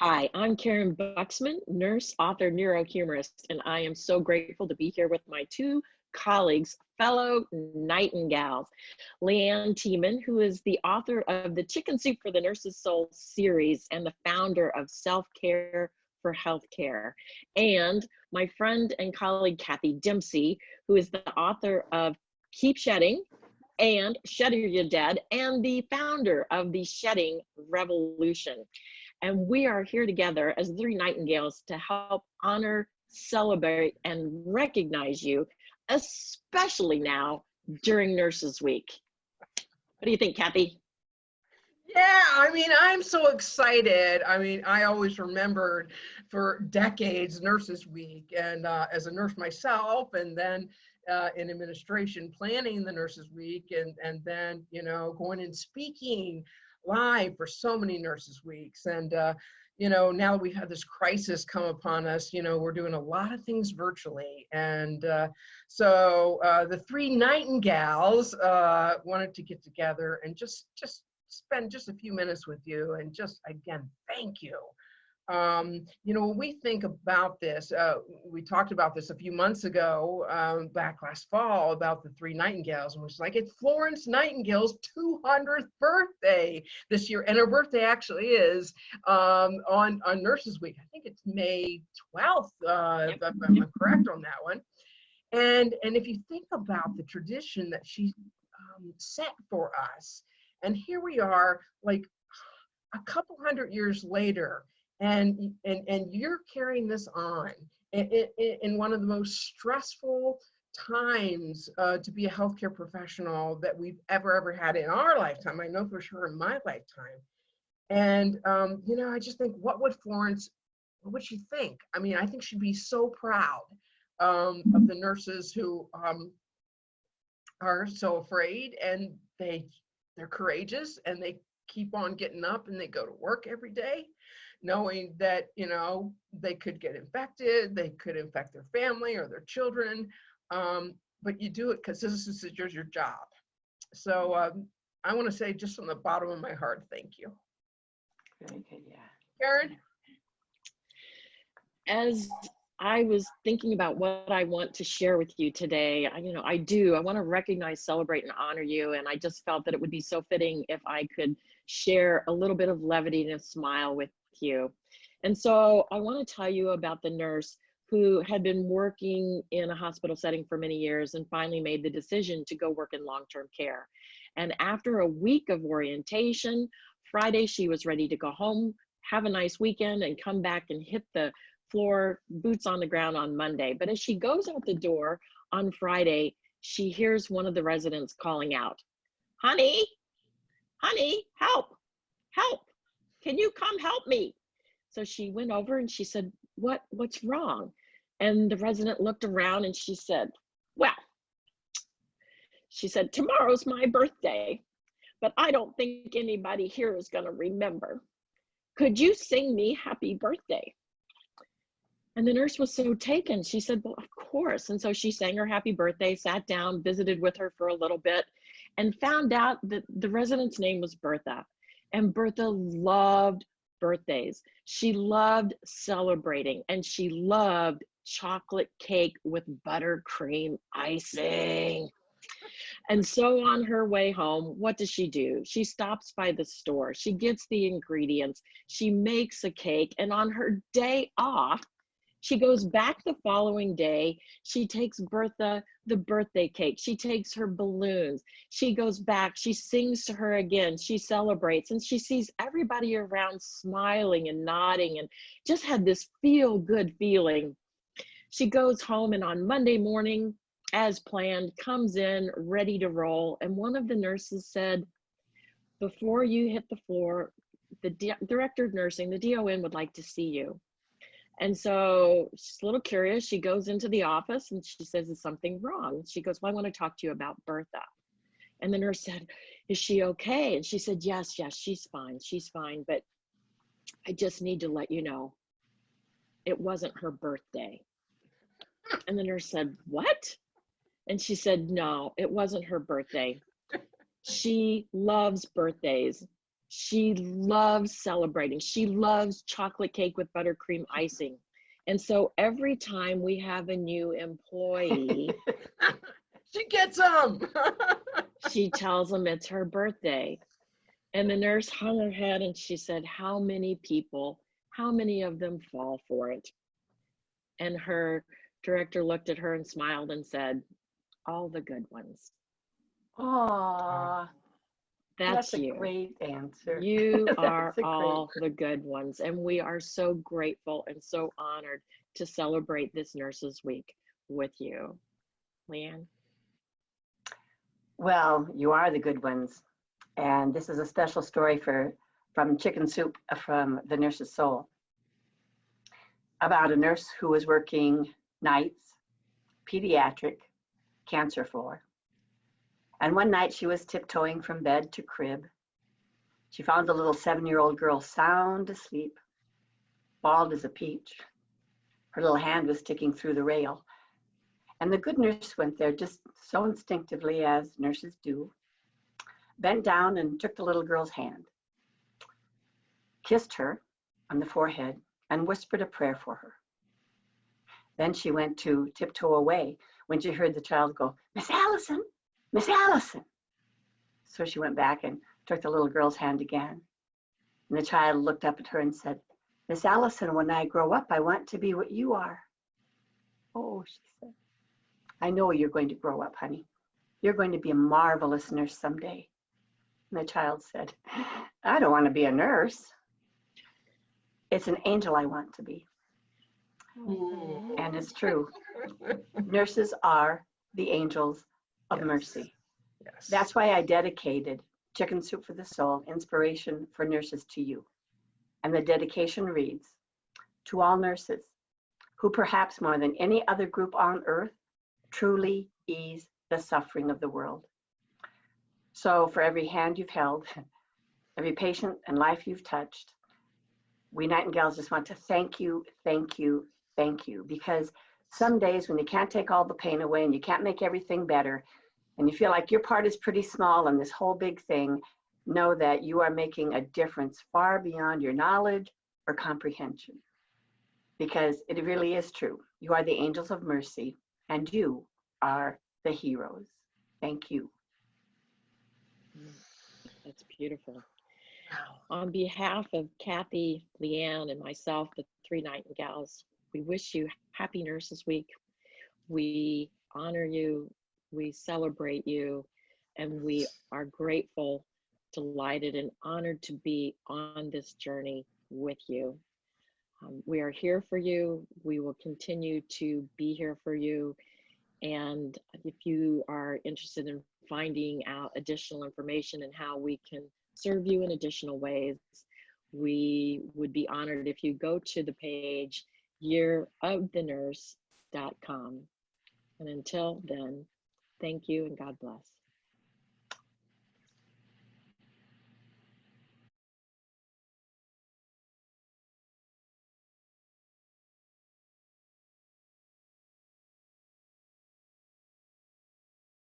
Hi, I'm Karen Buxman, nurse, author, neurohumorist, and I am so grateful to be here with my two colleagues, fellow nightingales. LeAnn Thieman, who is the author of the Chicken Soup for the Nurse's Soul series and the founder of Self Care for Healthcare, and my friend and colleague, Kathy Dempsey, who is the author of Keep Shedding and Shed Your Dead, and the founder of the Shedding Revolution. And we are here together as three nightingales to help honor, celebrate, and recognize you, especially now during Nurses Week. What do you think, Kathy? Yeah, I mean, I'm so excited. I mean, I always remembered for decades Nurses Week, and uh, as a nurse myself, and then uh, in administration planning the Nurses Week, and and then you know going and speaking live for so many Nurses Weeks, and uh, you know now that we've had this crisis come upon us, you know we're doing a lot of things virtually, and uh, so uh, the three Nightingales uh, wanted to get together and just just spend just a few minutes with you and just again thank you um, you know, when we think about this, uh, we talked about this a few months ago, um, back last fall, about the three Nightingales, and was like, it's Florence Nightingale's 200th birthday this year, and her birthday actually is um, on on Nurses Week. I think it's May 12th, uh, yep. if I'm correct on that one. And and if you think about the tradition that she um, set for us, and here we are, like a couple hundred years later and and and you're carrying this on in, in, in one of the most stressful times uh, to be a healthcare professional that we've ever ever had in our lifetime. I know for sure in my lifetime. And um, you know, I just think, what would Florence, what would she think? I mean, I think she'd be so proud um, of the nurses who um, are so afraid and they they're courageous and they keep on getting up and they go to work every day knowing that you know they could get infected they could infect their family or their children um, but you do it because this is your, your job so um, i want to say just from the bottom of my heart thank you very good yeah karen as I was thinking about what I want to share with you today. I, you know, I do. I want to recognize, celebrate, and honor you. And I just felt that it would be so fitting if I could share a little bit of levity and a smile with you. And so I want to tell you about the nurse who had been working in a hospital setting for many years and finally made the decision to go work in long-term care. And after a week of orientation, Friday she was ready to go home, have a nice weekend and come back and hit the floor, boots on the ground on Monday. But as she goes out the door on Friday, she hears one of the residents calling out, honey, honey, help, help can you come help me? So she went over and she said, what, what's wrong? And the resident looked around and she said, well, she said, tomorrow's my birthday, but I don't think anybody here is gonna remember. Could you sing me happy birthday? And the nurse was so taken. She said, well, of course. And so she sang her happy birthday, sat down, visited with her for a little bit, and found out that the resident's name was Bertha. And Bertha loved birthdays. She loved celebrating and she loved chocolate cake with buttercream icing. And so on her way home, what does she do? She stops by the store. She gets the ingredients. She makes a cake. And on her day off, she goes back the following day. She takes Bertha the birthday cake. She takes her balloons. She goes back. She sings to her again. She celebrates and she sees everybody around smiling and nodding and just had this feel good feeling. She goes home and on Monday morning, as planned, comes in ready to roll. And one of the nurses said, Before you hit the floor, the director of nursing, the DON would like to see you. And so she's a little curious. She goes into the office and she says, Is something wrong? She goes, Well, I want to talk to you about Bertha. And the nurse said, Is she okay? And she said, Yes, yes, she's fine. She's fine. But I just need to let you know it wasn't her birthday. And the nurse said, What? And she said, No, it wasn't her birthday. She loves birthdays. She loves celebrating. She loves chocolate cake with buttercream icing. And so every time we have a new employee, she gets them. she tells them it's her birthday. And the nurse hung her head and she said, How many people, how many of them fall for it? And her director looked at her and smiled and said, All the good ones. Aw, That's, that's a you. great answer. You are a great- all the good ones. And we are so grateful and so honored to celebrate this Nurses Week with you. LeAnn? Well, you are the good ones. And this is a special story for from Chicken Soup uh, from the Nurse's Soul about a nurse who was working nights, pediatric, cancer floor. And one night she was tiptoeing from bed to crib. She found the little seven year old girl sound asleep, bald as a peach. Her little hand was sticking through the rail. And the good nurse went there just so instinctively, as nurses do, bent down and took the little girl's hand, kissed her on the forehead, and whispered a prayer for her. Then she went to tiptoe away when she heard the child go, Miss Allison, Miss Allison. So she went back and took the little girl's hand again. And the child looked up at her and said, Miss Allison, when I grow up, I want to be what you are. Oh, she said. I know you're going to grow up, honey. You're going to be a marvelous nurse someday. And the child said, I don't want to be a nurse. It's an angel I want to be. Mm-hmm. And it's true. Nurses are the angels of Yes. mercy. yes. That's why I dedicated Chicken Soup for the Soul, Inspiration for Nurses to you. And the dedication reads To all nurses who, perhaps more than any other group on earth, truly ease the suffering of the world. So, for every hand you've held, every patient and life you've touched, we Nightingales just want to thank you, thank you, thank you. Because some days when you can't take all the pain away and you can't make everything better, and you feel like your part is pretty small in this whole big thing, know that you are making a difference far beyond your knowledge or comprehension. Because it really is true. You are the angels of mercy, and you are the heroes. Thank you. That's beautiful. On behalf of Kathy, LeAnn, and myself, the three Nightingales, we wish you happy Nurses Week. We honor you, we celebrate you, and we are grateful, delighted, and honored to be on this journey with you. Um, we are here for you. We will continue to be here for you. And if you are interested in finding out additional information and how we can serve you in additional ways, we would be honored if you go to the page yearofthenurse.com. And until then, thank you and God bless.